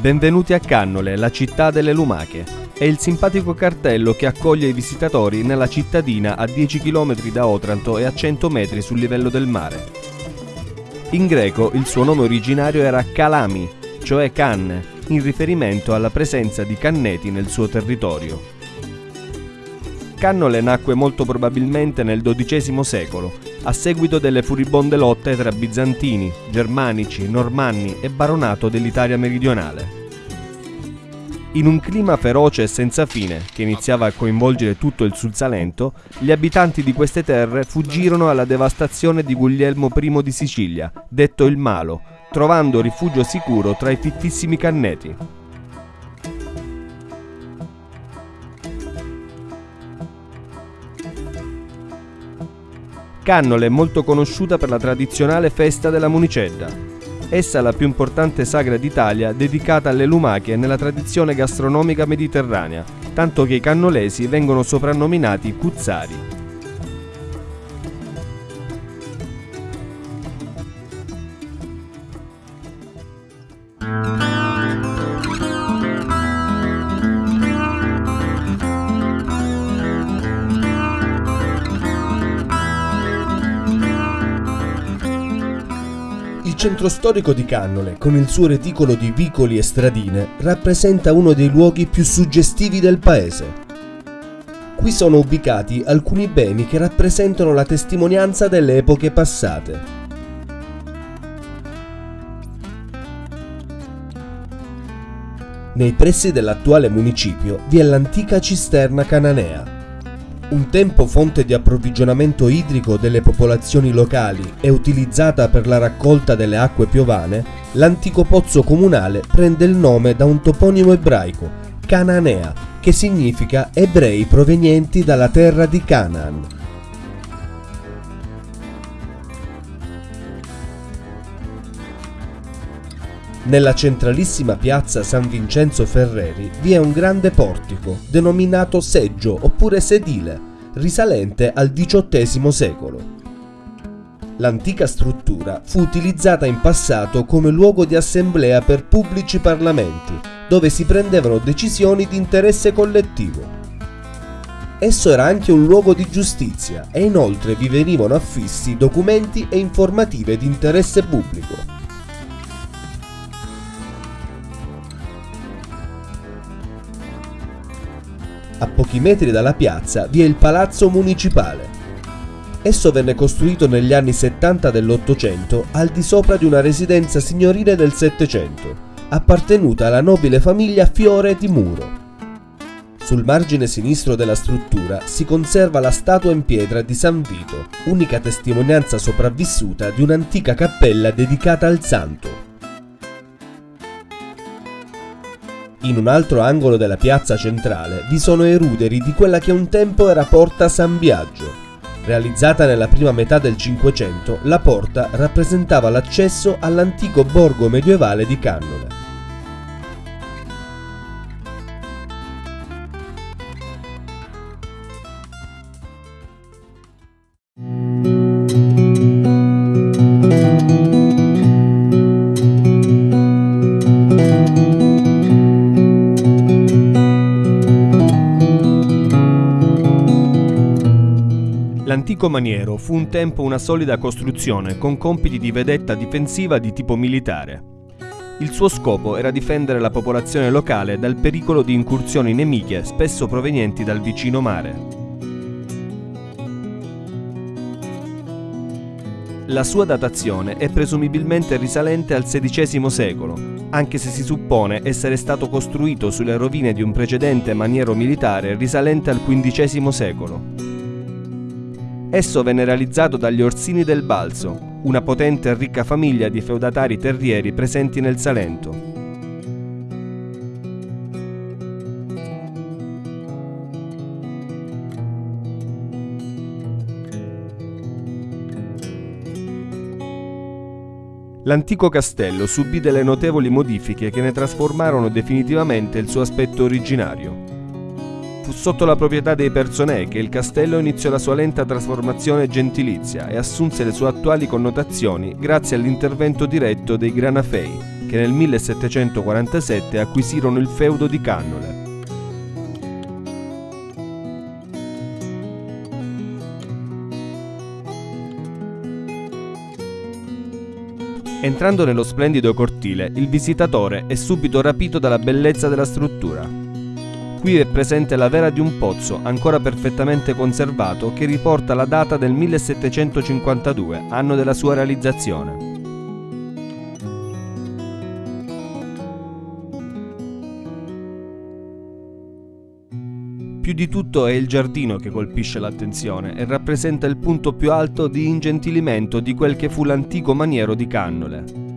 Benvenuti a Cannole, la città delle lumache. È il simpatico cartello che accoglie i visitatori nella cittadina a 10 km da Otranto e a 100 metri sul livello del mare. In greco il suo nome originario era Calami, cioè canne, in riferimento alla presenza di canneti nel suo territorio. Cannole nacque molto probabilmente nel XII secolo, a seguito delle furibonde lotte tra bizantini, germanici, normanni e baronato dell'Italia meridionale. In un clima feroce e senza fine, che iniziava a coinvolgere tutto il Sul Salento, gli abitanti di queste terre fuggirono alla devastazione di Guglielmo I di Sicilia, detto il Malo, trovando rifugio sicuro tra i fittissimi canneti. Cannole è molto conosciuta per la tradizionale festa della Municedda. Essa è la più importante sagra d'Italia dedicata alle lumache nella tradizione gastronomica mediterranea, tanto che i cannolesi vengono soprannominati cuzzari. Centro storico di Cannole, con il suo reticolo di vicoli e stradine, rappresenta uno dei luoghi più suggestivi del paese. Qui sono ubicati alcuni beni che rappresentano la testimonianza delle epoche passate. Nei pressi dell'attuale municipio vi è l'antica cisterna cananea, un tempo fonte di approvvigionamento idrico delle popolazioni locali e utilizzata per la raccolta delle acque piovane, l'antico pozzo comunale prende il nome da un toponimo ebraico, Cananea, che significa ebrei provenienti dalla terra di Canaan. Nella centralissima piazza San Vincenzo Ferreri vi è un grande portico, denominato seggio oppure sedile, risalente al XVIII secolo. L'antica struttura fu utilizzata in passato come luogo di assemblea per pubblici parlamenti, dove si prendevano decisioni di interesse collettivo. Esso era anche un luogo di giustizia e inoltre vi venivano affissi documenti e informative di interesse pubblico. A pochi metri dalla piazza vi è il Palazzo Municipale. Esso venne costruito negli anni 70 dell'Ottocento al di sopra di una residenza signorile del Settecento, appartenuta alla nobile famiglia Fiore di Muro. Sul margine sinistro della struttura si conserva la statua in pietra di San Vito, unica testimonianza sopravvissuta di un'antica cappella dedicata al santo. In un altro angolo della piazza centrale vi sono i ruderi di quella che un tempo era Porta San Biagio. Realizzata nella prima metà del Cinquecento, la porta rappresentava l'accesso all'antico borgo medievale di Cannole. L'antico maniero fu un tempo una solida costruzione con compiti di vedetta difensiva di tipo militare. Il suo scopo era difendere la popolazione locale dal pericolo di incursioni nemiche spesso provenienti dal vicino mare. La sua datazione è presumibilmente risalente al XVI secolo, anche se si suppone essere stato costruito sulle rovine di un precedente maniero militare risalente al XV secolo. Esso venne realizzato dagli Orsini del Balzo, una potente e ricca famiglia di feudatari terrieri presenti nel Salento. L'antico castello subì delle notevoli modifiche che ne trasformarono definitivamente il suo aspetto originario. Fu sotto la proprietà dei Personè che il castello iniziò la sua lenta trasformazione gentilizia e assunse le sue attuali connotazioni grazie all'intervento diretto dei Granafei, che nel 1747 acquisirono il feudo di Cannole. Entrando nello splendido cortile, il visitatore è subito rapito dalla bellezza della struttura. Qui è presente la vera di un pozzo ancora perfettamente conservato che riporta la data del 1752, anno della sua realizzazione. Più di tutto è il giardino che colpisce l'attenzione e rappresenta il punto più alto di ingentilimento di quel che fu l'antico maniero di Cannole.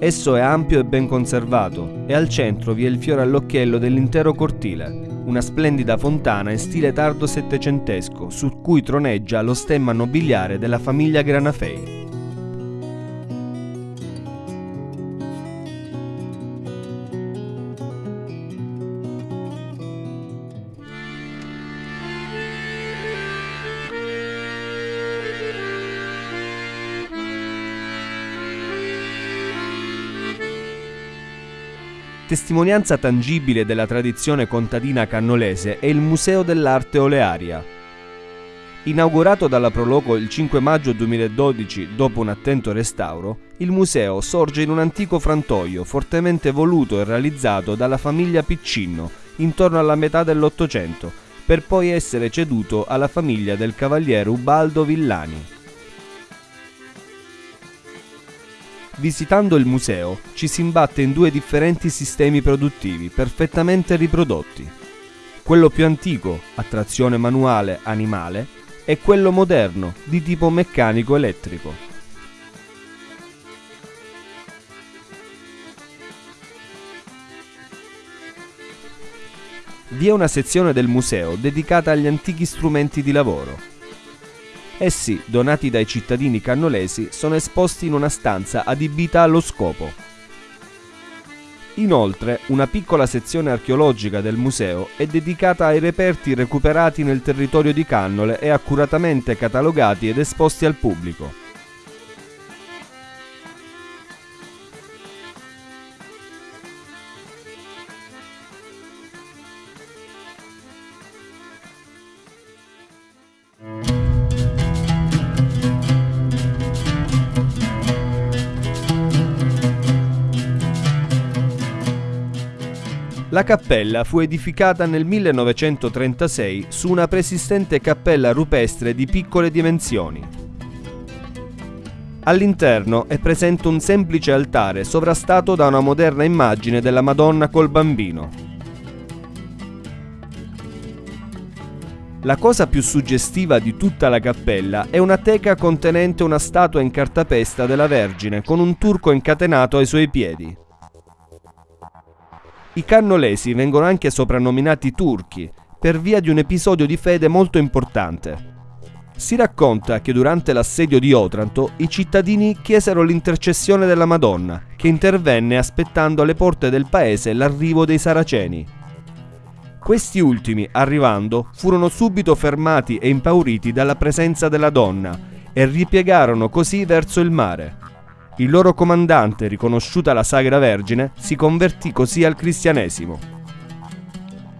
Esso è ampio e ben conservato e al centro vi è il fiore all'occhiello dell'intero cortile, una splendida fontana in stile tardo settecentesco su cui troneggia lo stemma nobiliare della famiglia Granafei. Testimonianza tangibile della tradizione contadina cannolese è il Museo dell'Arte Olearia. Inaugurato dalla Proloco il 5 maggio 2012 dopo un attento restauro, il museo sorge in un antico frantoio fortemente voluto e realizzato dalla famiglia Piccinno intorno alla metà dell'Ottocento, per poi essere ceduto alla famiglia del cavaliere Ubaldo Villani. Visitando il museo ci si imbatte in due differenti sistemi produttivi perfettamente riprodotti. Quello più antico, a trazione manuale animale, e quello moderno, di tipo meccanico elettrico. Vi è una sezione del museo dedicata agli antichi strumenti di lavoro, Essi, donati dai cittadini cannolesi, sono esposti in una stanza adibita allo scopo. Inoltre, una piccola sezione archeologica del museo è dedicata ai reperti recuperati nel territorio di Cannole e accuratamente catalogati ed esposti al pubblico. La cappella fu edificata nel 1936 su una preesistente cappella rupestre di piccole dimensioni. All'interno è presente un semplice altare sovrastato da una moderna immagine della Madonna col bambino. La cosa più suggestiva di tutta la cappella è una teca contenente una statua in cartapesta della Vergine con un turco incatenato ai suoi piedi. I cannolesi vengono anche soprannominati turchi per via di un episodio di fede molto importante. Si racconta che durante l'assedio di Otranto i cittadini chiesero l'intercessione della Madonna, che intervenne aspettando alle porte del paese l'arrivo dei saraceni. Questi ultimi, arrivando, furono subito fermati e impauriti dalla presenza della donna e ripiegarono così verso il mare. Il loro comandante, riconosciuta la Sagra Vergine, si convertì così al cristianesimo.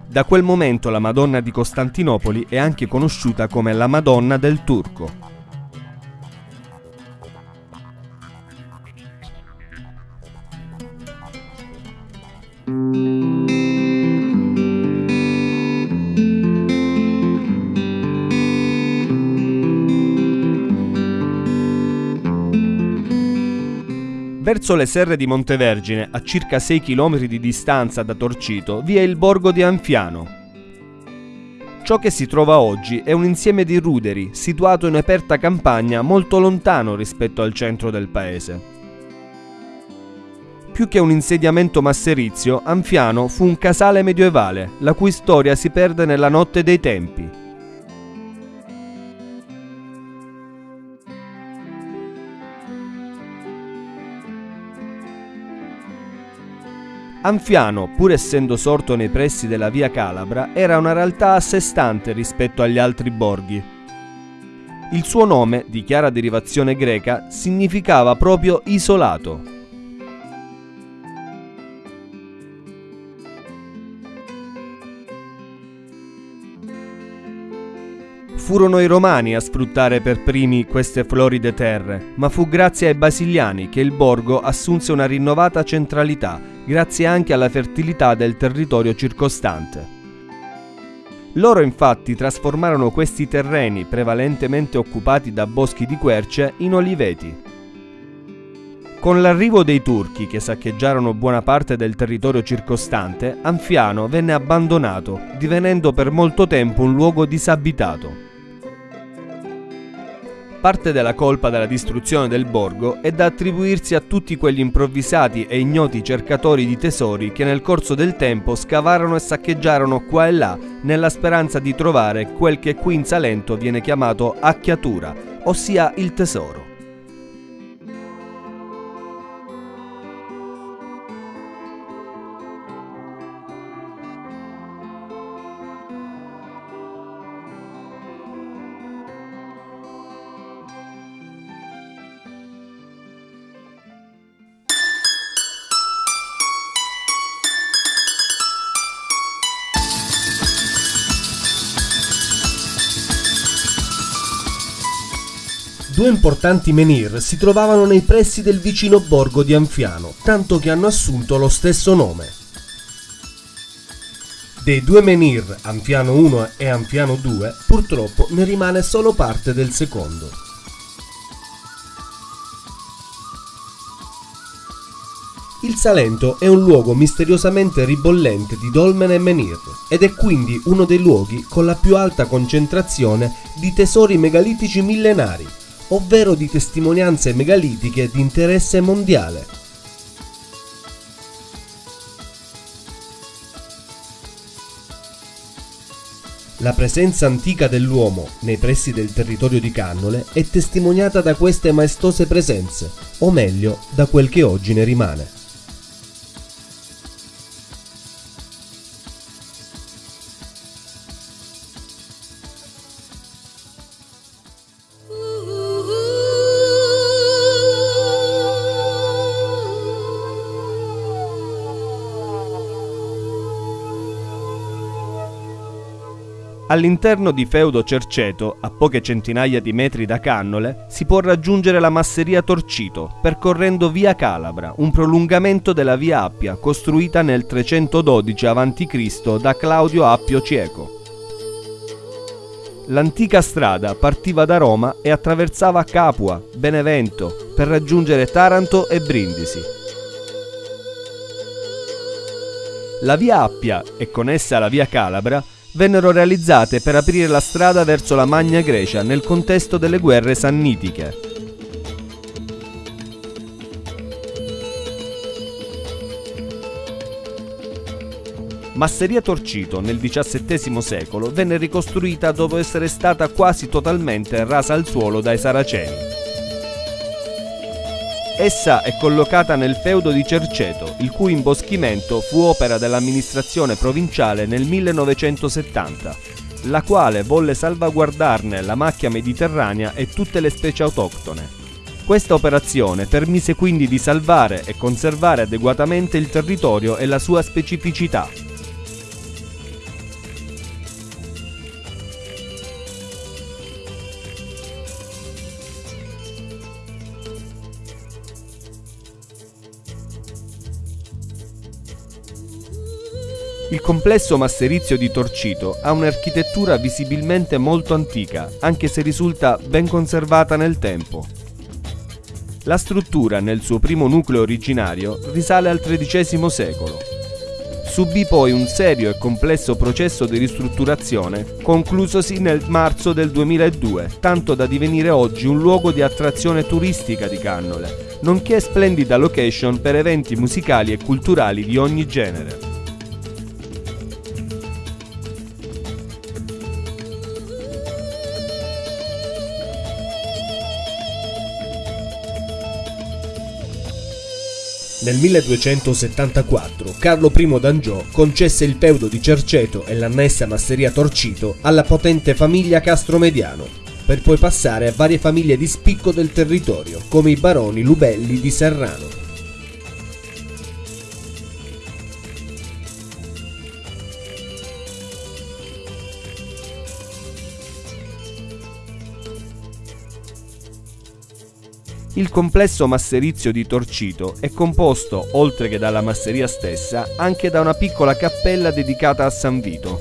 Da quel momento la Madonna di Costantinopoli è anche conosciuta come la Madonna del Turco. Verso le serre di Montevergine, a circa 6 km di distanza da Torcito, vi è il borgo di Anfiano. Ciò che si trova oggi è un insieme di ruderi situato in aperta campagna molto lontano rispetto al centro del paese. Più che un insediamento masserizio, Anfiano fu un casale medievale, la cui storia si perde nella notte dei tempi. Anfiano, pur essendo sorto nei pressi della via Calabra, era una realtà a sé stante rispetto agli altri borghi. Il suo nome, di chiara derivazione greca, significava proprio isolato. Furono i romani a sfruttare per primi queste floride terre, ma fu grazie ai basiliani che il borgo assunse una rinnovata centralità, grazie anche alla fertilità del territorio circostante. Loro infatti trasformarono questi terreni, prevalentemente occupati da boschi di querce, in oliveti. Con l'arrivo dei turchi che saccheggiarono buona parte del territorio circostante, Anfiano venne abbandonato, divenendo per molto tempo un luogo disabitato. Parte della colpa della distruzione del borgo è da attribuirsi a tutti quegli improvvisati e ignoti cercatori di tesori che nel corso del tempo scavarono e saccheggiarono qua e là nella speranza di trovare quel che qui in Salento viene chiamato acchiatura, ossia il tesoro. Due importanti menhir si trovavano nei pressi del vicino borgo di Anfiano, tanto che hanno assunto lo stesso nome. Dei due menhir, Anfiano 1 e Anfiano 2, purtroppo ne rimane solo parte del secondo. Il Salento è un luogo misteriosamente ribollente di dolmen e menhir ed è quindi uno dei luoghi con la più alta concentrazione di tesori megalitici millenari, ovvero di testimonianze megalitiche di interesse mondiale. La presenza antica dell'uomo nei pressi del territorio di Cannole è testimoniata da queste maestose presenze, o meglio, da quel che oggi ne rimane. All'interno di Feudo Cerceto, a poche centinaia di metri da Cannole, si può raggiungere la masseria Torcito, percorrendo via Calabra, un prolungamento della via Appia, costruita nel 312 a.C. da Claudio Appio Cieco. L'antica strada partiva da Roma e attraversava Capua, Benevento, per raggiungere Taranto e Brindisi. La via Appia e con essa la via Calabra vennero realizzate per aprire la strada verso la Magna Grecia nel contesto delle guerre sannitiche. Masseria Torcito nel XVII secolo venne ricostruita dopo essere stata quasi totalmente rasa al suolo dai Saraceni. Essa è collocata nel feudo di Cerceto, il cui imboschimento fu opera dell'amministrazione provinciale nel 1970, la quale volle salvaguardarne la macchia mediterranea e tutte le specie autoctone. Questa operazione permise quindi di salvare e conservare adeguatamente il territorio e la sua specificità, Il complesso masserizio di Torcito ha un'architettura visibilmente molto antica, anche se risulta ben conservata nel tempo. La struttura, nel suo primo nucleo originario, risale al XIII secolo. Subì poi un serio e complesso processo di ristrutturazione, conclusosi nel marzo del 2002, tanto da divenire oggi un luogo di attrazione turistica di Cannole, nonché splendida location per eventi musicali e culturali di ogni genere. Nel 1274 Carlo I d'Angiò concesse il feudo di Cerceto e l'annessa masseria Torcito alla potente famiglia Castromediano. per poi passare a varie famiglie di spicco del territorio, come i baroni Lubelli di Serrano. Il complesso masserizio di Torcito è composto, oltre che dalla masseria stessa, anche da una piccola cappella dedicata a San Vito.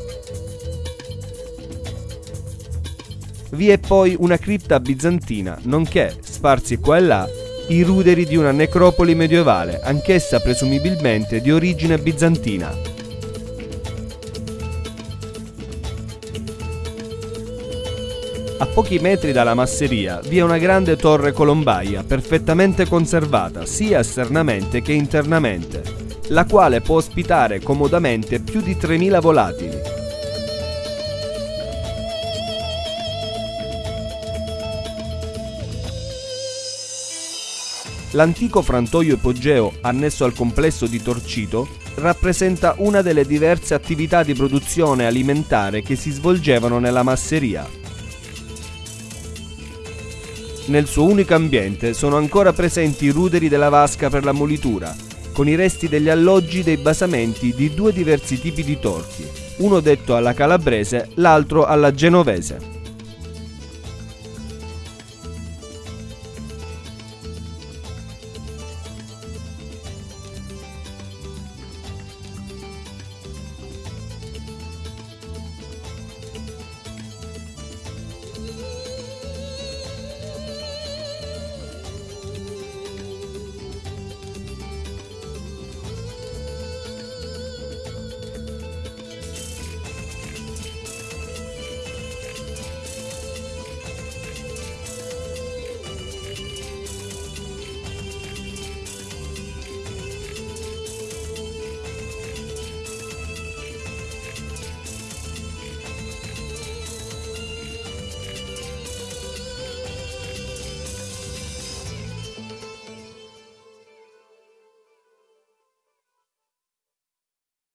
Vi è poi una cripta bizantina, nonché, sparsi qua e là, i ruderi di una necropoli medievale, anch'essa presumibilmente di origine bizantina. Pochi metri dalla masseria vi è una grande torre colombaia perfettamente conservata sia esternamente che internamente, la quale può ospitare comodamente più di 3.000 volatili. L'antico frantoio ipogeo annesso al complesso di Torcito rappresenta una delle diverse attività di produzione alimentare che si svolgevano nella masseria. Nel suo unico ambiente sono ancora presenti i ruderi della vasca per la molitura, con i resti degli alloggi dei basamenti di due diversi tipi di torchi, uno detto alla calabrese, l'altro alla genovese.